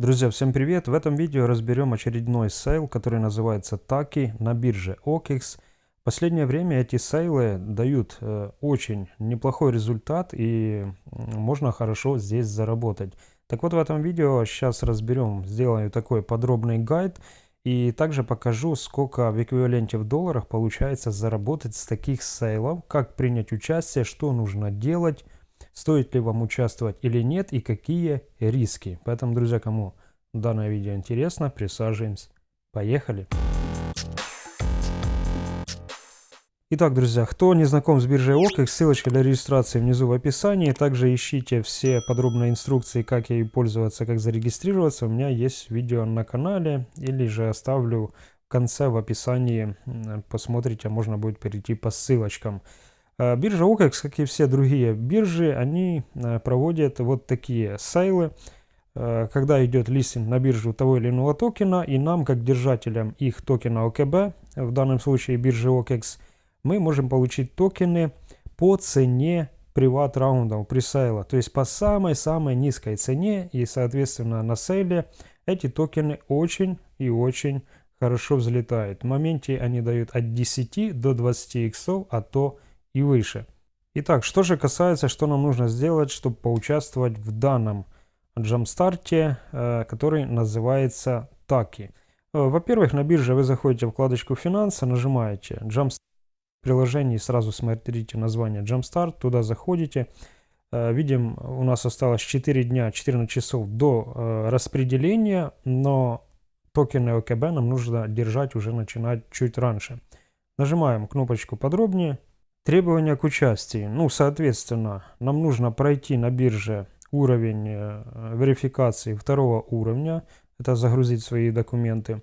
Друзья, всем привет! В этом видео разберем очередной sale, который называется TAKI на бирже OKEX. В последнее время эти sale ы дают э, очень неплохой результат и можно хорошо здесь заработать. Так вот в этом видео сейчас разберем, сделаю такой подробный гайд и также покажу, сколько в эквиваленте в долларах получается заработать с таких sale ов, как принять участие, что нужно делать, стоит ли вам участвовать или нет и какие риски. Поэтому, друзья, кому данное видео интересно, присаживаемся. Поехали! Итак, друзья, кто не знаком с биржей OKEX, ссылочка для регистрации внизу в описании. Также ищите все подробные инструкции, как ей пользоваться, как зарегистрироваться. У меня есть видео на канале, или же оставлю в конце в описании. Посмотрите, можно будет перейти по ссылочкам. Э, биржа OKEX, как и все другие биржи, они э, проводят вот такие сейлы, э, когда идет листинг на биржу того или иного токена, и нам, как держателям их токена ОКБ, в данном случае биржи OKEX, мы можем получить токены по цене приват раундов пресейла, то есть по самой-самой низкой цене, и, соответственно, на сейле эти токены очень и очень хорошо взлетают. В моменте они дают от 10 до 20 иксов, а то и выше. Итак, что же касается, что нам нужно сделать, чтобы поучаствовать в данном джамстарте, э, который называется Таки. Э, во-первых, на бирже вы заходите в вкладочку «Финансы», нажимаете «Jumpstart» в приложении, сразу смотрите название «Jumpstart», туда заходите. Э, видим, у нас осталось 4 дня, 14 часов до распределения, но токены ОКБ нам нужно держать уже начинать чуть раньше. Нажимаем кнопочку «Подробнее», Требования к участию. Ну, соответственно, нам нужно пройти на бирже уровень э, верификации второго уровня. Это загрузить свои документы.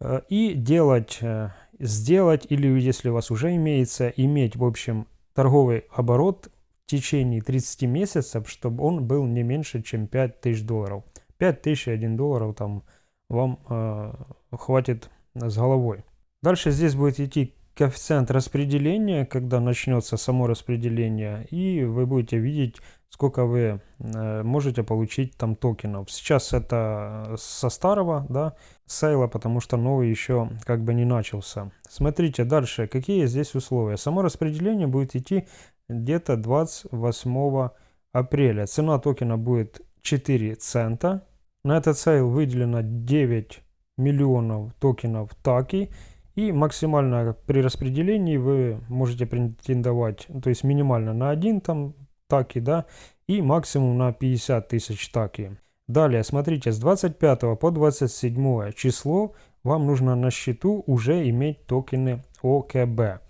Э, и делать, э, сделать, или если у вас уже имеется, иметь, в общем, торговый оборот в течение 30 месяцев, чтобы он был не меньше, чем 5000 долларов. 5000 и 1 долларов там вам э, хватит с головой. Дальше здесь будет идти коэффициент распределения, когда начнется само распределение, и вы будете видеть, сколько вы э, можете получить там токенов. Сейчас это со старого да, сейла, потому что новый еще как бы не начался. Смотрите дальше, какие здесь условия. Само распределение будет идти где-то 28 апреля. Цена токена будет 4 цента. На этот sale выделено 9 миллионов токенов TAKI. И максимально при распределении вы можете претендовать, то есть минимально на один там TAKI, да, и максимум на 50 тысяч TAKI. Далее, смотрите, с 25 по 27 число вам нужно на счету уже иметь токены OKB.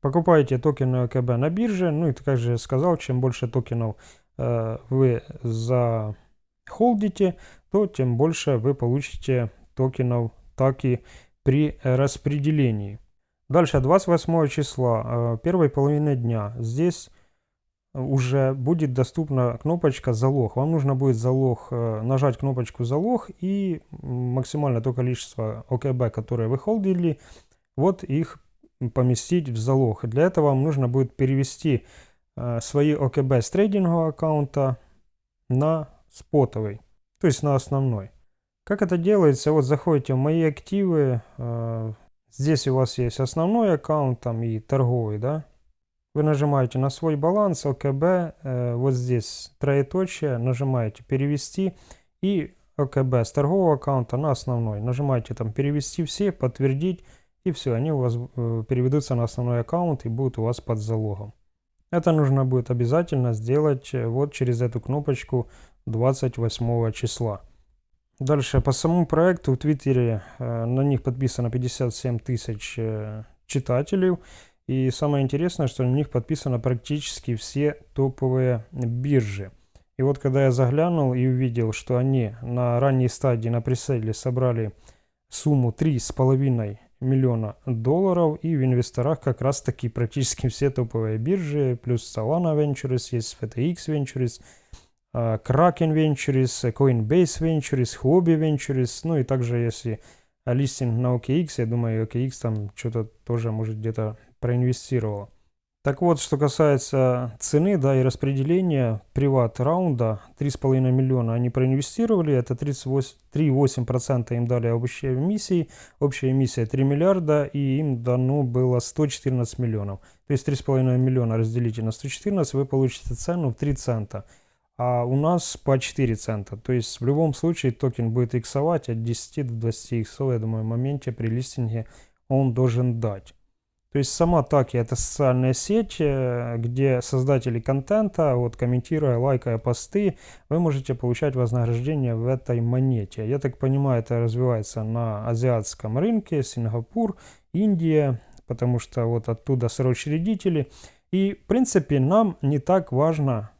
Покупаете токены OKB на бирже, ну и как же я сказал, чем больше токенов э, вы захолдите, то тем больше вы получите токенов таки при распределении. Дальше 28 числа, э, первой половины дня. Здесь уже будет доступна кнопочка «Залог». Вам нужно будет залог, э, нажать кнопочку «Залог» и максимально то количество ОКБ, которые вы холдили, вот их поместить в залог. Для этого вам нужно будет перевести э, свои ОКБ с трейдингового аккаунта на спотовый, то есть на основной. Как это делается? Вот заходите в мои активы. Э, здесь у вас есть основной аккаунт там и торговый, да? Вы нажимаете на свой баланс, ОКБ, э, вот здесь троеточие, нажимаете перевести и ОКБ с торгового аккаунта на основной. Нажимаете там перевести все, подтвердить и все, они у вас э, переведутся на основной аккаунт и будут у вас под залогом. Это нужно будет обязательно сделать вот через эту кнопочку 28 числа. Дальше, по самому проекту в Твиттере э, на них подписано 57 тысяч э, читателей. И самое интересное, что на них подписано практически все топовые биржи. И вот когда я заглянул и увидел, что они на ранней стадии на преселе собрали сумму 3,5 миллиона долларов, и в инвесторах как раз таки практически все топовые биржи, плюс Solana Ventures, есть FTX Ventures, Kraken Ventures, Coinbase Ventures, Hobby Ventures, ну и также если листинг на OKX, я думаю, OKX там что-то тоже, может, где-то проинвестировал. Так вот, что касается цены, да, и распределения приват раунда, 3,5 миллиона они проинвестировали, это 3,8% им дали общей эмиссии, общая эмиссия 3 миллиарда, и им дано было 114 миллионов. То есть 3,5 миллиона разделите на 114, вы получите цену в 3 цента, а у нас по 4 цента. То есть в любом случае токен будет иксовать от 10 до 20 иксов, я думаю, в моменте при листинге он должен дать. То есть сама Таки это социальная сеть, э, где создатели контента, вот комментируя, лайкая посты, вы можете получать вознаграждение в этой монете. Я так понимаю, это развивается на азиатском рынке, Сингапур, Индия, потому что вот оттуда соучредители. И в принципе нам не так важно,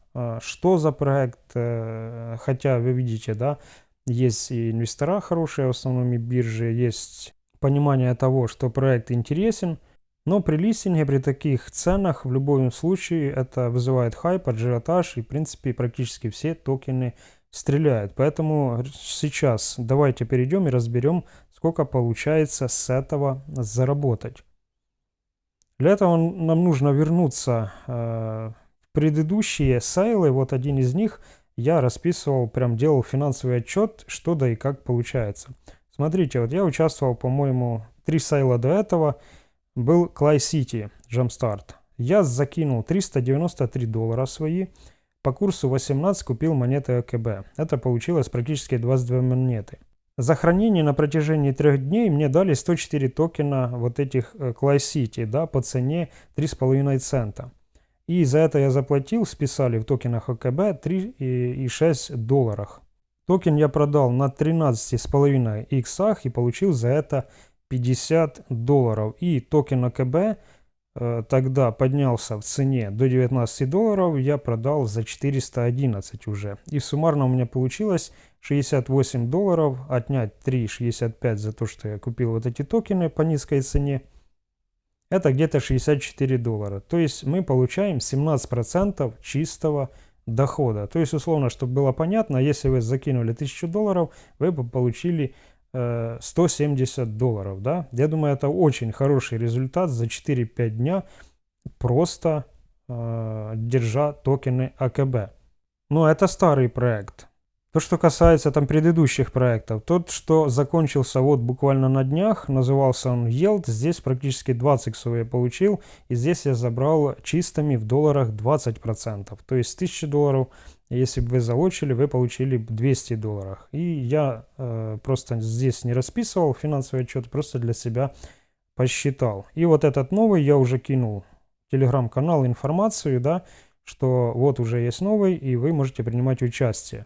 что за проект, э, хотя вы видите, да, есть и инвестора хорошие, в основном и биржи, есть понимание того, что проект интересен, но при листинге, при таких ценах, в любом случае, это вызывает хайп, ажиотаж, и, в принципе, практически все токены стреляют. Поэтому сейчас давайте перейдем и разберем, сколько получается с этого заработать. Для этого нам нужно вернуться э, предыдущие сайлы. Вот один из них я расписывал, прям делал финансовый отчет, что да и как получается. Смотрите, вот я участвовал, по-моему, три сайла до этого – был Clay City Jumpstart. Я закинул 393 доллара свои. По курсу 18 купил монеты АКБ. Это получилось практически 22 монеты. За хранение на протяжении трех дней мне дали 104 токена вот этих Clay City да, по цене 3,5 цента. И за это я заплатил, списали в токенах OKB 3,6 долларах. Токен я продал на 13,5 иксах и получил за это 50 долларов. И токен OKB э, тогда поднялся в цене до 19 долларов, я продал за 411 уже. И суммарно у меня получилось 68 долларов, отнять 3,65 за то, что я купил вот эти токены по низкой цене. Это где-то 64 доллара. То есть мы получаем 17% чистого дохода. То есть условно, чтобы было понятно, если вы закинули 1000 долларов, вы бы получили 170 э, долларов, да. Я думаю, это очень хороший результат за 4-5 дня, просто э, держа токены АКБ. Но это старый проект. То, что касается там предыдущих проектов, тот, что закончился вот буквально на днях, назывался он Yield, здесь практически 20 иксов я получил, и здесь я забрал чистыми в долларах 20%. То есть 1000 долларов если бы вы залочили, вы получили 200 долларов. И я э, просто здесь не расписывал финансовый отчет, просто для себя посчитал. И вот этот новый я уже кинул в телеграм-канал информацию, да, что вот уже есть новый, и вы можете принимать участие.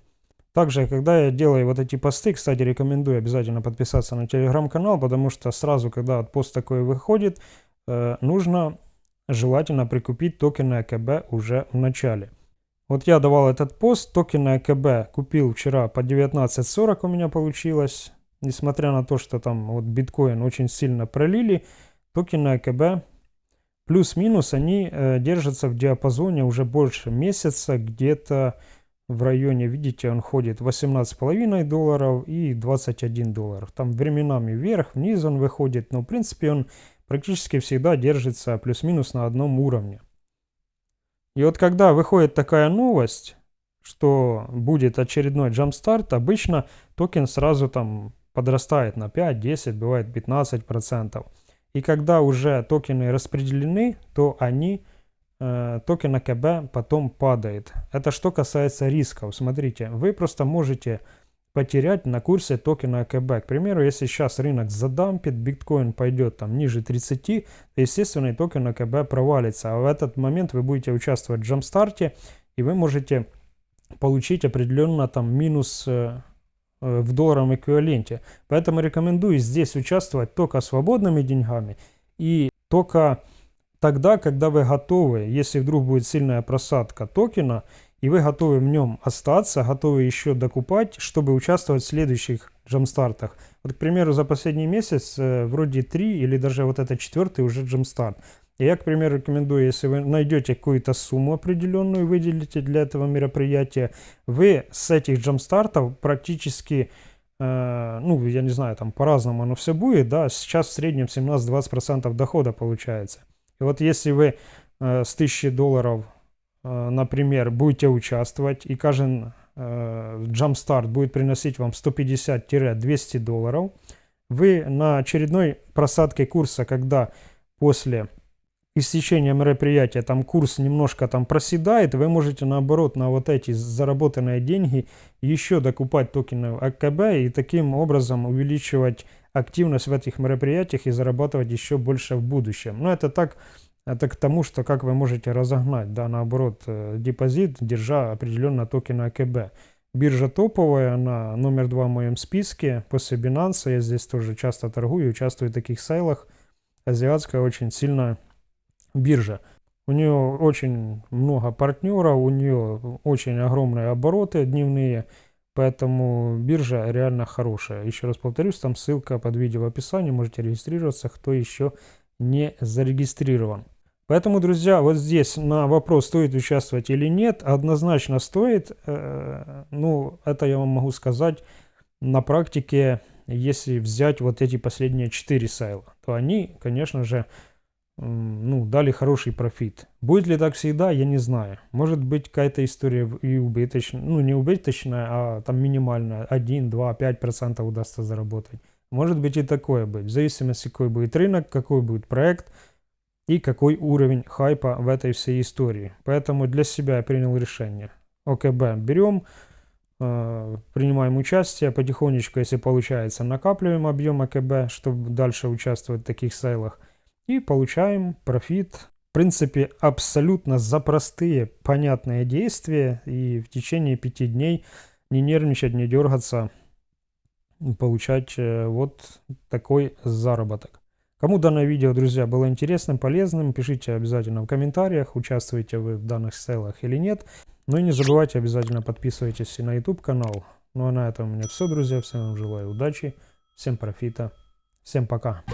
Также, когда я делаю вот эти посты, кстати, рекомендую обязательно подписаться на телеграм-канал, потому что сразу, когда пост такой выходит, э, нужно желательно прикупить токены АКБ уже в начале. Вот я давал этот пост, токены АКБ купил вчера по 19.40 у меня получилось. Несмотря на то, что там вот биткоин очень сильно пролили, токены OKB плюс-минус они э, держатся в диапазоне уже больше месяца, где-то в районе, видите, он ходит 18,5 долларов и 21 доллар. Там временами вверх, вниз он выходит, но в принципе он практически всегда держится плюс-минус на одном уровне. И вот когда выходит такая новость, что будет очередной Jumpstart, обычно токен сразу там подрастает на 5, 10, бывает 15%. И когда уже токены распределены, то они, э, токен OKB потом падает. Это что касается рисков. Смотрите, вы просто можете потерять на курсе токена OKB. К примеру, если сейчас рынок задампит, биткоин пойдет там ниже 30, то естественно токен OKB провалится. А в этот момент вы будете участвовать в Jumpstart е и вы можете получить определенно там минус э, э, в долларовом эквиваленте. Поэтому рекомендую здесь участвовать только свободными деньгами и только тогда, когда вы готовы, если вдруг будет сильная просадка токена, и вы готовы в нем остаться, готовы еще докупать, чтобы участвовать в следующих джамстартах. Вот, к примеру, за последний месяц э, вроде 3 или даже вот это четвертый уже джамстарт. И я, к примеру, рекомендую, если вы найдете какую-то сумму определенную, выделите для этого мероприятия, вы с этих джамстартов практически, э, ну, я не знаю, там по-разному оно все будет, да, сейчас в среднем 17-20% дохода получается. И вот если вы э, с 1000 долларов, э, например, будете участвовать, и каждый э, Jumpstart будет приносить вам 150-200 долларов, вы на очередной просадке курса, когда после истечения мероприятия там курс немножко там проседает, вы можете наоборот на вот эти заработанные деньги еще докупать токены АКБ и таким образом увеличивать активность в этих мероприятиях и зарабатывать еще больше в будущем. Но это так, это к тому, что как вы можете разогнать, да, наоборот, э, депозит, держа определенно токены АКБ. Биржа топовая, она номер два в моем списке. После Binance я здесь тоже часто торгую, участвую в таких сайлах. Азиатская очень сильная биржа. У нее очень много партнеров, у нее очень огромные обороты дневные, поэтому биржа реально хорошая. Еще раз повторюсь, там ссылка под видео в описании, можете регистрироваться, кто еще не зарегистрирован. Поэтому, друзья, вот здесь на вопрос, стоит участвовать или нет, однозначно стоит. Э, ну, это я вам могу сказать на практике, если взять вот эти последние 4 сайла, то они, конечно же, ну, дали хороший профит. Будет ли так всегда, я не знаю. Может быть какая-то история и убыточная, ну не убыточная, а там минимальная, 1, 2, 5% удастся заработать. Может быть и такое быть, в зависимости какой будет рынок, какой будет проект – и какой уровень хайпа в этой всей истории. Поэтому для себя я принял решение. ОКБ берем, э, принимаем участие, потихонечку, если получается, накапливаем объем АКБ, чтобы дальше участвовать в таких сайлах. И получаем профит. В принципе, абсолютно за простые, понятные действия. И в течение пяти дней не нервничать, не дергаться, получать э, вот такой заработок. Кому данное видео, друзья, было интересным, полезным, пишите обязательно в комментариях, участвуете вы в данных селах или нет. Ну и не забывайте обязательно подписывайтесь на YouTube канал. Ну а на этом у меня все, друзья. Всем желаю удачи, всем профита, всем пока.